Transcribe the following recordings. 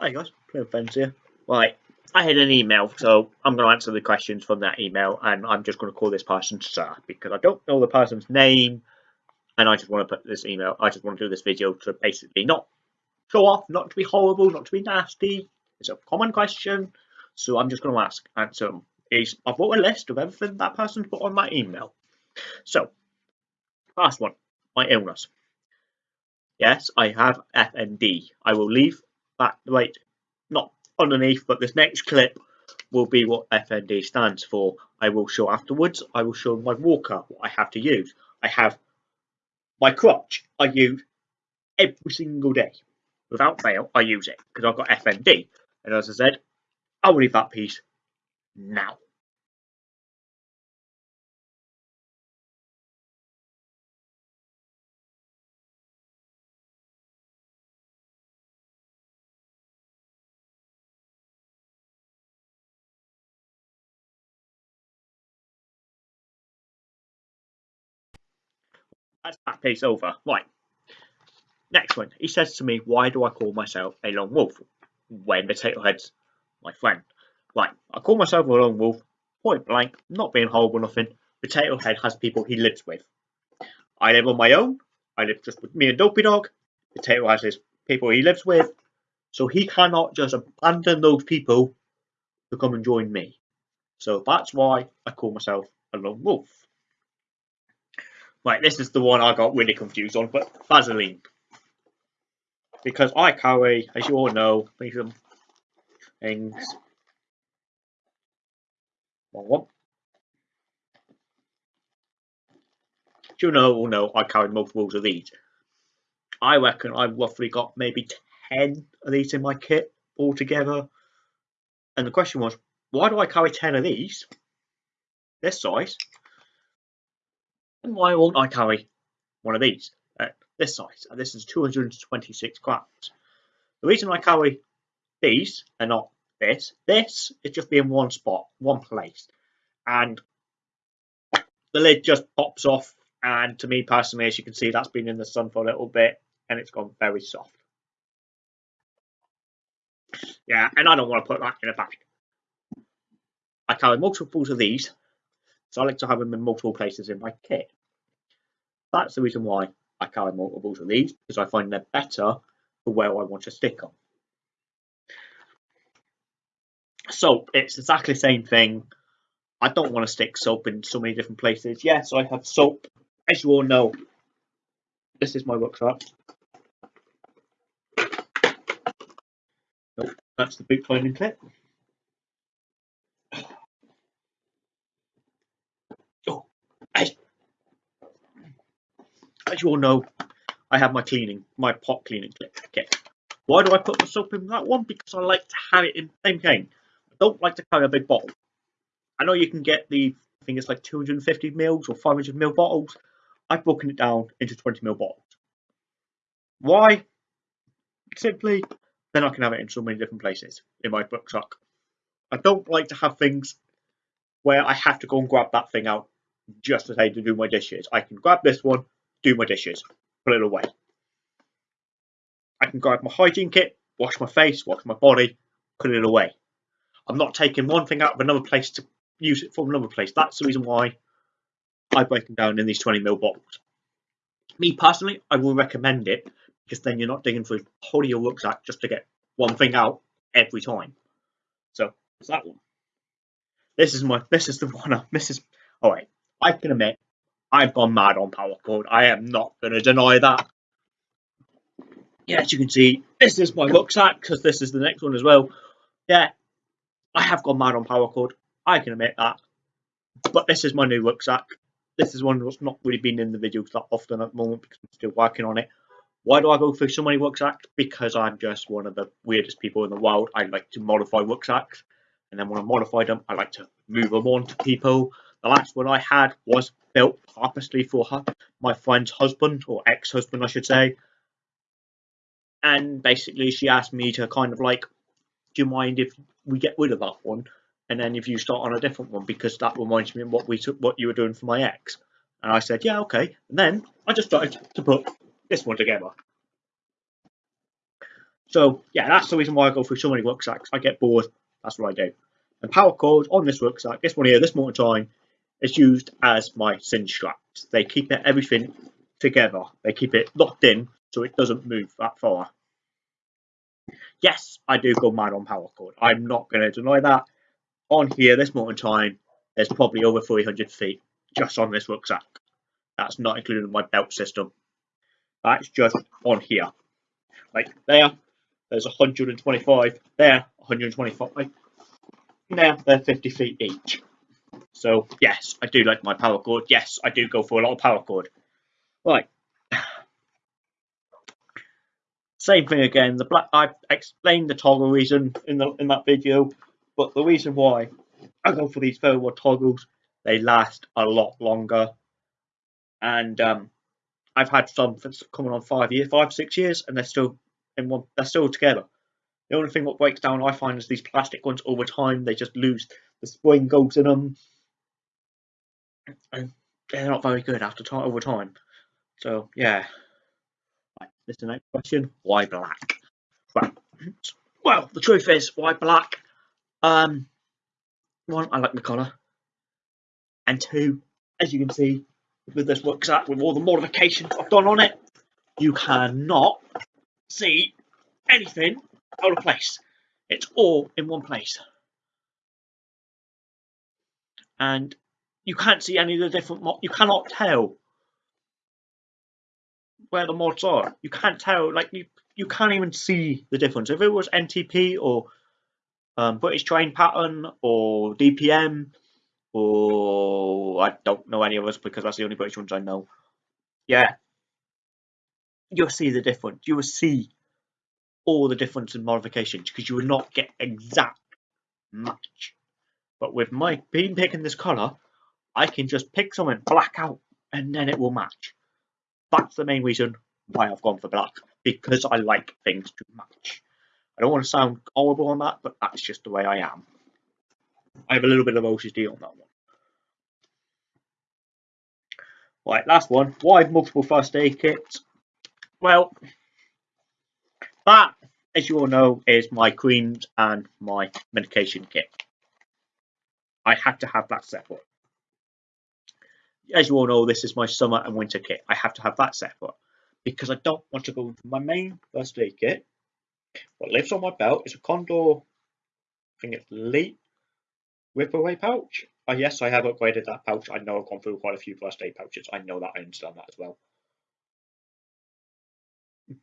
Hi guys, playing friends here. Right, I had an email, so I'm going to answer the questions from that email, and I'm just going to call this person Sir because I don't know the person's name, and I just want to put this email. I just want to do this video to basically not show off, not to be horrible, not to be nasty. It's a common question, so I'm just going to ask answer. Is I've got a list of everything that person's put on my email. So, first one, my illness. Yes, I have FND. I will leave that right, not underneath, but this next clip will be what FND stands for. I will show afterwards. I will show my walker what I have to use. I have my crutch. I use every single day. Without fail, I use it because I've got FND. And as I said, I'll leave that piece now. That's that piece over. Right. Next one. He says to me, Why do I call myself a lone wolf? When Potato Head's my friend. Right. I call myself a lone wolf, point blank, not being horrible, or nothing. Potato Head has people he lives with. I live on my own. I live just with me and Dopey Dog. Potato has his people he lives with. So he cannot just abandon those people to come and join me. So that's why I call myself a lone wolf. Right, this is the one I got really confused on, but Vaseline. Because I carry, as you all know, these things. Wrong one. you know, all know, I carry multiples of these. I reckon I've roughly got maybe 10 of these in my kit altogether. And the question was, why do I carry 10 of these? This size and why won't I carry one of these at this size? And this is 226 grams. The reason I carry these and not this, this is just being one spot, one place. And the lid just pops off. And to me personally, as you can see, that's been in the sun for a little bit and it's gone very soft. Yeah, and I don't want to put that in a bag. I carry multiples of these so I like to have them in multiple places in my kit. That's the reason why I carry multiples of these, because I find they're better for where I want to stick them. Soap, it's exactly the same thing. I don't want to stick soap in so many different places. Yes, I have soap. As you all know, this is my rucksack. Nope, that's the boot climbing clip. As you all know, I have my cleaning, my pot cleaning kit. Why do I put the soap in that one? Because I like to have it in the same thing. I don't like to carry a big bottle. I know you can get the, I think it's like 250 mils or 500 mil bottles. I've broken it down into 20 mil bottles. Why? Simply, then I can have it in so many different places in my book rucksack. I don't like to have things where I have to go and grab that thing out just to say to do my dishes. I can grab this one, do my dishes, put it away. I can grab my hygiene kit, wash my face, wash my body, put it away. I'm not taking one thing out of another place to use it from another place. That's the reason why I break them down in these 20 ml bottles. Me personally, I will recommend it because then you're not digging through the whole of your rucksack just to get one thing out every time. So it's that one. This is my this is the one I, this is alright. I can admit I've gone mad on paracord. I am not going to deny that. Yeah, as you can see, this is my rucksack because this is the next one as well. Yeah, I have gone mad on paracord. I can admit that. But this is my new rucksack. This is one that's not really been in the videos that often at the moment because I'm still working on it. Why do I go through so many rucksacks? Because I'm just one of the weirdest people in the world. I like to modify rucksacks. And then when I modify them, I like to move them on to people. The last one I had was built purposely for her, my friend's husband, or ex husband, I should say. And basically, she asked me to kind of like, do you mind if we get rid of that one? And then if you start on a different one, because that reminds me of what we took, what you were doing for my ex. And I said, yeah, okay. And then I just started to put this one together. So yeah, that's the reason why I go through so many rucksacks. I get bored. That's what I do. And paracords on this rucksack, this one here, this moment in time, is used as my cinch straps. They keep it everything together. They keep it locked in so it doesn't move that far. Yes, I do go mad on paracord. I'm not going to deny that. On here, this moment in time, there's probably over 300 feet just on this rucksack. That's not including my belt system. That's just on here. Like there, there's 125. There, 125. There, they're 50 feet each. So yes, I do like my paracord. Yes, I do go for a lot of paracord. Right. Same thing again. The black I explained the toggle reason in the in that video, but the reason why I go for these Ferro toggles, they last a lot longer. And um, I've had some that's coming on five years, five six years, and they're still in one. They're still together. The only thing what breaks down, I find, is these plastic ones over time. They just lose the spring goes in them, they're not very good after time over time. So yeah. Right, this is the next question. Why black? Well, the truth is, why black? Um, one, I like the colour, and two, as you can see, with this works rucksack, with all the modifications I've done on it, you cannot see anything out of place. It's all in one place. And you can't see any of the different mod you cannot tell where the mods are. You can't tell like you you can't even see the difference. If it was MTP or um, British Terrain Pattern or DPM or I don't know any of us because that's the only British ones I know. Yeah, you'll see the difference. You will see all the difference in modifications because you will not get exact match. But with my being picking this colour, I can just pick something black out and then it will match. That's the main reason why I've gone for black because I like things to match. I don't want to sound horrible on that, but that's just the way I am. I have a little bit of OCD on that one. Right, last one. Why multiple first aid kits? Well, that, as you all know, is my creams and my medication kit. I had to have that separate. As you all know, this is my summer and winter kit. I have to have that separate because I don't want to go into my main first aid kit. What lives on my belt is a Condor, I think it's Elite Rip Away pouch. Oh, yes, I have upgraded that pouch. I know I've gone through quite a few first aid pouches. I know that. I understand that as well.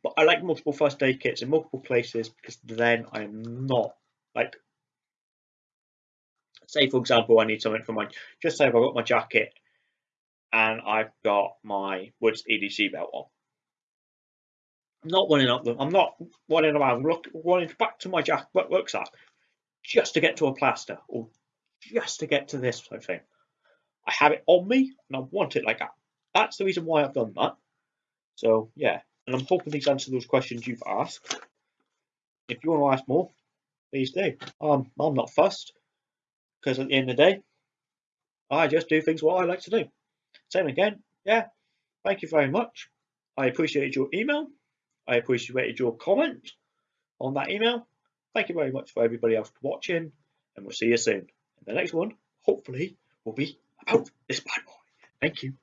But I like multiple first aid kits in multiple places because then I'm not like say for example I need something for my just say I've got my jacket and I've got my Woods EDC belt on. I'm not running up them. I'm not running around look running back to my jacket rucksack just to get to a plaster or just to get to this type of thing. I have it on me and I want it like that. That's the reason why I've done that. So yeah, and I'm hoping these answer those questions you've asked. If you want to ask more, please do. Um, I'm not fussed because at the end of the day, I just do things what I like to do. Same again, yeah. Thank you very much. I appreciated your email. I appreciated your comment on that email. Thank you very much for everybody else watching, and we'll see you soon. And the next one, hopefully, will be about this bad boy. Thank you.